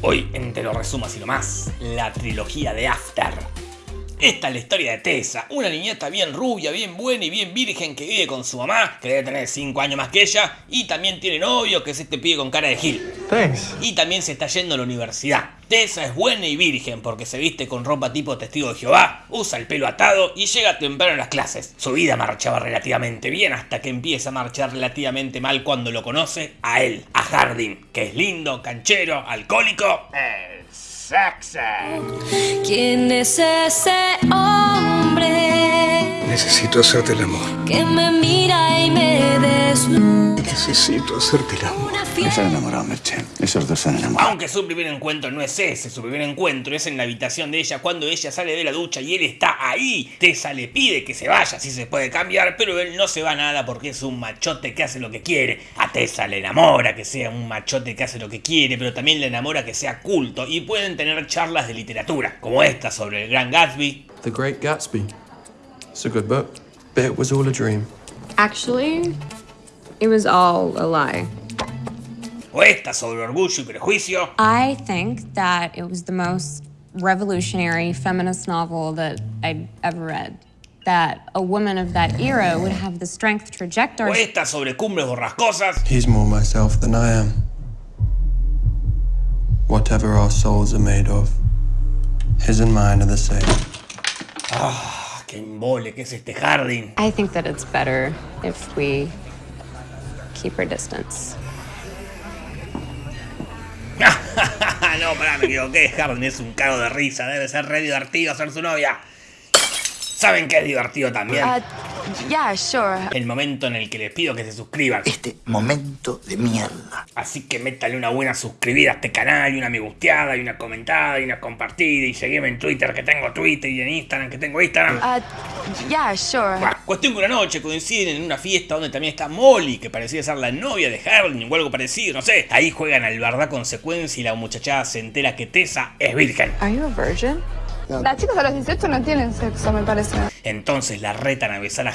Hoy en Te lo resumo así nomás, la trilogía de After. Esta es la historia de Tessa, una niñata bien rubia, bien buena y bien virgen que vive con su mamá, que debe tener 5 años más que ella, y también tiene novio, que es este pibe con cara de gil. Thanks. Y también se está yendo a la universidad. Tessa es buena y virgen porque se viste con ropa tipo testigo de Jehová, usa el pelo atado y llega temprano a las clases. Su vida marchaba relativamente bien hasta que empieza a marchar relativamente mal cuando lo conoce a él, a Harding, que es lindo, canchero, alcohólico. El sexo. ¿Quién es ese hombre Necesito hacerte el amor. que me mira y me Necesito hacerte el amor. Están enamorados, Merche. Esos dos están enamorados. Aunque su primer encuentro no es ese, su primer encuentro es en la habitación de ella cuando ella sale de la ducha y él está ahí. Tessa le pide que se vaya, si se puede cambiar, pero él no se va nada porque es un machote que hace lo que quiere. A Tessa le enamora que sea un machote que hace lo que quiere, pero también le enamora que sea culto y pueden tener charlas de literatura, como esta sobre el gran Gatsby, The Great Gatsby. It's a good book. Bet it was all a dream. Actually, it was all a lie. o esta sobre orgullo y prejuicio, I think that it was the most revolutionary feminist novel that I'd ever read. That a woman of that era would have the strength to reject o our esta sobre cumbres borrascosas, He's more myself than I am. Whatever our souls are made of, his and mine are the same. Ah, qué embole que es este Harding. I think that it's better if we keep our distance. no, pará, me equivoqué. Harding es un cago de risa. Debe ser re divertido ser su novia. ¿Saben qué es divertido también? Uh, yeah, sure. El momento en el que les pido que se suscriban. Este momento de mierda. Así que métale una buena suscribida a este canal, y una me gusteada, y una comentada, y una compartida, y seguime en Twitter que tengo Twitter, y en Instagram que tengo Instagram. Uh, yeah, sure. Cuestión que una noche coinciden en una fiesta donde también está Molly, que parecía ser la novia de Harding o algo parecido, no sé. Ahí juegan al verdad consecuencia y la muchachada se entera que Tessa es virgen. Are you a virgin? Las chicas a los 18 no tienen sexo, me parece. Entonces la retan a besar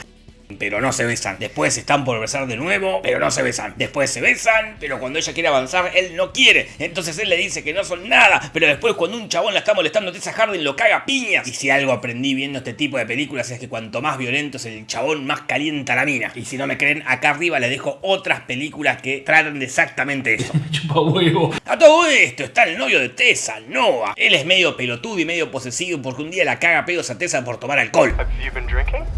pero no se besan. Después están por besar de nuevo, pero no se besan. Después se besan, pero cuando ella quiere avanzar, él no quiere. Entonces él le dice que no son nada. Pero después cuando un chabón la está molestando, Tessa Harding lo caga a piñas. Y si algo aprendí viendo este tipo de películas es que cuanto más violento es el chabón, más calienta la mina. Y si no me creen, acá arriba les dejo otras películas que tratan de exactamente eso. A todo esto está el novio de Tessa, Noah. Él es medio pelotudo y medio posesivo porque un día la caga pedos a Tessa por tomar alcohol.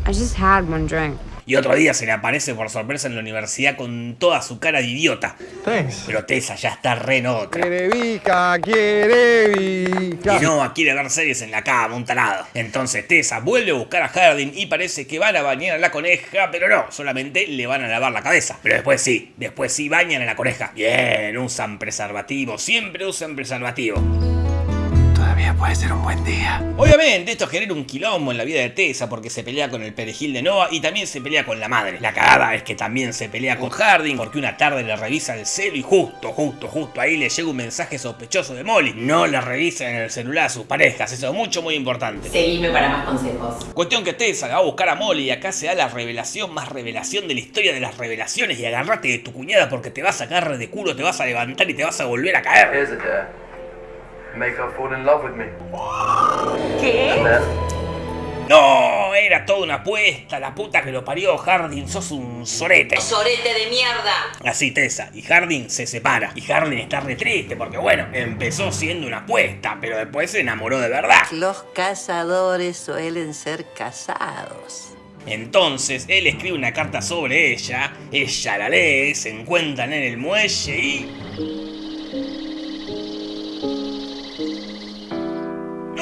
I just had one drink. Y otro día se le aparece por sorpresa en la universidad con toda su cara de idiota. Thanks. Pero Tessa ya está re en otra. Quiere Vika, quiere Vika. Y Noah quiere ver series en la cama, un tarado. Entonces Tessa vuelve a buscar a Harding y parece que van a bañar a la coneja, pero no, solamente le van a lavar la cabeza. Pero después sí, después sí bañan a la coneja. Bien, usan preservativo, siempre usan preservativo. Puede ser un buen día. Obviamente esto genera un quilombo en la vida de Tessa porque se pelea con el perejil de Noah y también se pelea con la madre. La cagada es que también se pelea con Harding porque una tarde le revisa el celo y justo, justo, justo ahí le llega un mensaje sospechoso de Molly. No le revisa en el celular a sus parejas, eso es mucho muy importante. Seguime para más consejos. Cuestión que Tessa va a buscar a Molly y acá se da la revelación más revelación de la historia de las revelaciones y agarrate de tu cuñada porque te vas a sacar de culo, te vas a levantar y te vas a volver a caer. Make her fall in love with me. ¿Qué? No, era toda una apuesta, la puta que lo parió, Harding, sos un sorete. Sorete de mierda. Así Tessa, y Harding se separa. Y Harding está re triste porque bueno, empezó siendo una apuesta, pero después se enamoró de verdad. Los cazadores suelen ser casados. Entonces él escribe una carta sobre ella, ella la lee, se encuentran en el muelle y...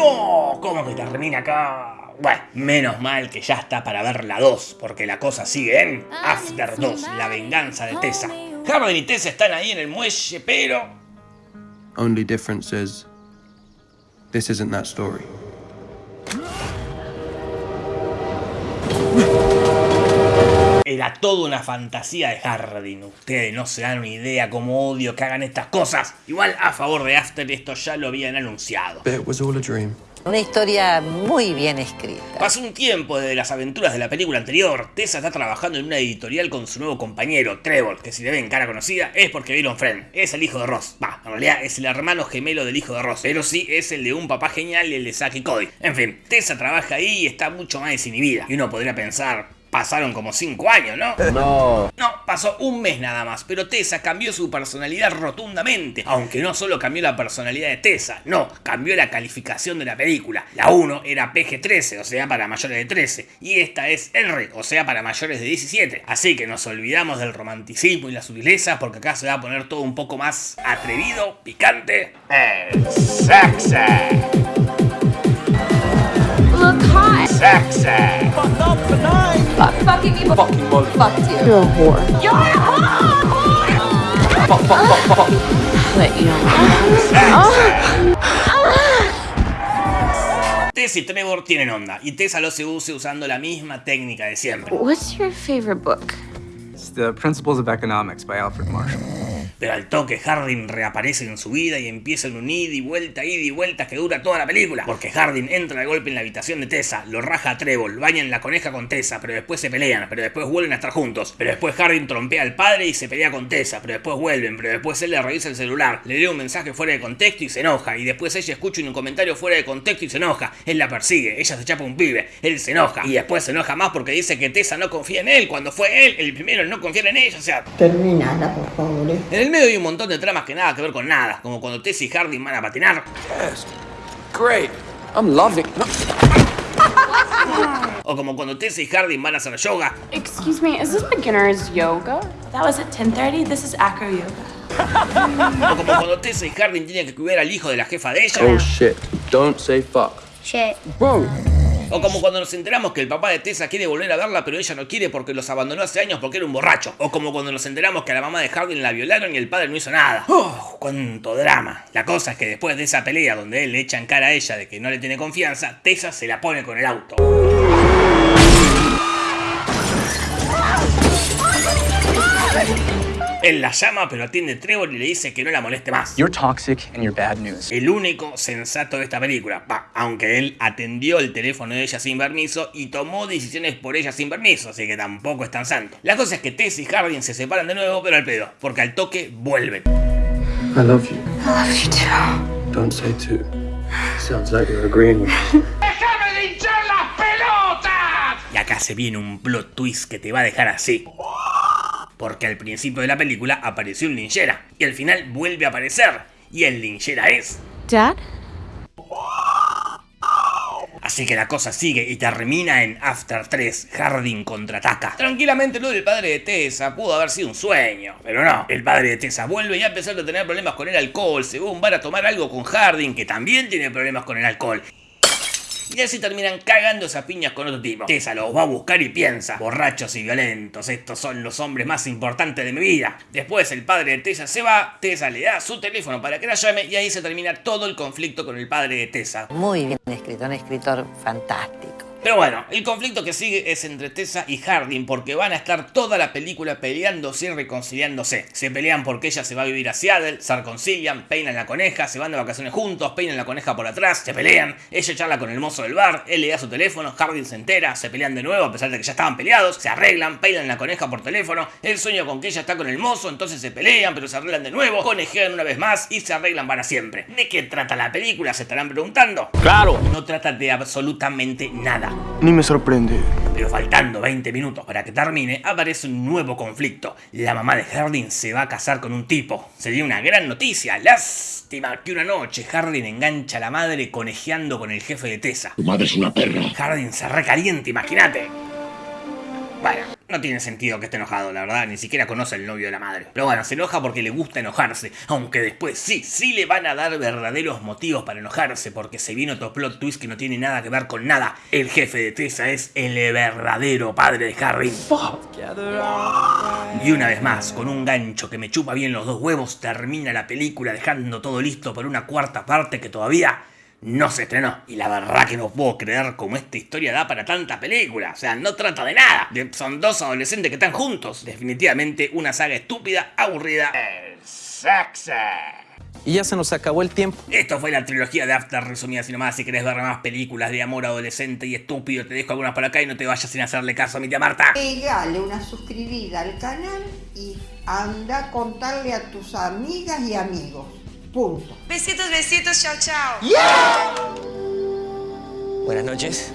¡No! ¿Cómo que termina acá? Bueno, menos mal que ya está para ver la 2, porque la cosa sigue en After 2, la venganza de Tessa. Harding y Tessa están ahí en el muelle, pero... Only difference is, this isn't that story. Era toda una fantasía de Harding. Ustedes no se dan una idea cómo odio que hagan estas cosas. Igual a favor de After esto ya lo habían anunciado. Bet it was all a dream. Una historia muy bien escrita. Pasó un tiempo desde las aventuras de la película anterior. Tessa está trabajando en una editorial con su nuevo compañero, Trevor, que si le ven cara conocida es porque vieron Friend. Es el hijo de Ross. Va, en realidad es el hermano gemelo del hijo de Ross. Pero sí es el de un papá genial y el de Zack y Cody. En fin, Tessa trabaja ahí y está mucho más desinhibida. Y uno podría pensar, pasaron como 5 años, ¿no? No. No, pasó un mes nada más, pero Tessa cambió su personalidad rotundamente. Aunque no solo cambió la personalidad de Tessa, no, cambió la calificación de la película. La 1 era PG-13, o sea, para mayores de 13, y esta es R, o sea, para mayores de 17. Así que nos olvidamos del romanticismo y la sutileza, porque acá se va a poner todo un poco más atrevido, picante. El sexo. Fuck, fucking people. Fucking Fuck you. You're a whore. You're a whore. Fuck, fuck, fuck, fuck. But you Tess y Trevor tienen onda, y Tessa lo seduce usando la misma técnica de siempre. What's your favorite book? It's The Principles of Economics by Alfred Marshall. Pero al toque Hardin reaparece en su vida y empiezan un ida y vuelta, ida y vuelta que dura toda la película. Porque Hardin entra de golpe en la habitación de Tessa, lo raja a Trevor, bañan la coneja con Tessa, pero después se pelean, pero después vuelven a estar juntos. Pero después Hardin trompea al padre y se pelea con Tessa, pero después vuelven, pero después él le revisa el celular, le lee un mensaje fuera de contexto y se enoja. Y después ella escucha un comentario fuera de contexto y se enoja. Él la persigue, ella se chapa un pibe, él se enoja. Y después se enoja más porque dice que Tessa no confía en él, cuando fue él el primero en no confiar en ella. O sea, Terminala, por favor. en el medio hay un montón de tramas que nada que ver con nada, como cuando Tess y Hardin van a patinar, Yes. Great. I'm loving. No. o como cuando Tess y Hardin van a hacer yoga, Excuse me, is this beginner's yoga? That was at 10:30. This is acro yoga. o como cuando Tess y Hardin tienen que cuidar al hijo de la jefa de ella, Oh shit. Don't say fuck. Shit. Whoa. O como cuando nos enteramos que el papá de Tessa quiere volver a verla pero ella no quiere porque los abandonó hace años porque era un borracho, o como cuando nos enteramos que a la mamá de Hardin la violaron y el padre no hizo nada. ¡Oh, cuánto drama! La cosa es que después de esa pelea donde él le echa en cara a ella de que no le tiene confianza, Tessa se la pone con el auto. Él la llama, pero atiende Trevor y le dice que no la moleste más. You're toxic and you're bad news. El único sensato de esta película, va, aunque él atendió el teléfono de ella sin permiso y tomó decisiones por ella sin permiso, así que tampoco es tan santo. La cosa es que Tess y Hardin se separan de nuevo, pero al pedo, porque al toque vuelven. I love you. I love you too. Don't say two. Sounds like you're agreeing with me. ¡Déjame de hinchar las pelotas! Y acá se viene un plot twist que te va a dejar así. Porque al principio de la película apareció un linchera y al final vuelve a aparecer. Y el linchera es. Dad? Así que la cosa sigue y termina en After 3, Hardin contraataca. Tranquilamente lo del padre de Tessa pudo haber sido un sueño, pero no. El padre de Tessa vuelve y a pesar de tener problemas con el alcohol, según van a tomar algo con Hardin, que también tiene problemas con el alcohol. Y así terminan cagándose a piñas con otro tipo. Tessa los va a buscar y piensa, borrachos y violentos, estos son los hombres más importantes de mi vida. Después el padre de Tessa se va, Tessa le da su teléfono para que la llame y ahí se termina todo el conflicto con el padre de Tessa. Muy bien escrito, un escritor fantástico. Pero bueno, el conflicto que sigue es entre Tessa y Hardin porque van a estar toda la película peleándose y reconciliándose. Se pelean porque ella se va a vivir a Seattle, se reconcilian, peinan la coneja, se van de vacaciones juntos, peinan la coneja por atrás, se pelean, ella charla con el mozo del bar, él le da su teléfono, Hardin se entera, se pelean de nuevo a pesar de que ya estaban peleados, se arreglan, peinan la coneja por teléfono, él sueña con que ella está con el mozo, entonces se pelean, pero se arreglan de nuevo, conejean una vez más y se arreglan para siempre. ¿De qué trata la película? Se estarán preguntando. Claro. No trata de absolutamente nada. Ni me sorprende. Pero faltando 20 minutos para que termine, aparece un nuevo conflicto. La mamá de Hardin se va a casar con un tipo. Sería una gran noticia. Lástima que una noche Hardin engancha a la madre conejeando con el jefe de Tessa. Tu madre es una perra. Hardin se recalienta, imagínate. Bueno, no tiene sentido que esté enojado, la verdad, ni siquiera conoce al novio de la madre. Pero bueno, se enoja porque le gusta enojarse, aunque después sí, sí le van a dar verdaderos motivos para enojarse, porque se viene otro plot twist que no tiene nada que ver con nada. El jefe de Tessa es el verdadero padre de Harry. Y una vez más, con un gancho que me chupa bien los dos huevos, termina la película dejando todo listo para una cuarta parte que todavía no se estrenó. Y la verdad que no puedo creer cómo esta historia da para tanta película. O sea, no trata de nada. De- son dos adolescentes que están juntos. Definitivamente una saga estúpida, aburrida. El sexo. y ya se nos acabó el tiempo. Esto fue la trilogía de After resumida sin más. Si querés ver más películas de amor adolescente y estúpido, te dejo algunas por acá y no te vayas sin hacerle caso a mi tía Marta. Pegale una suscribida al canal y anda a contarle a tus amigas y amigos. Punto. Besitos, besitos, chao, chao. Buenas noches.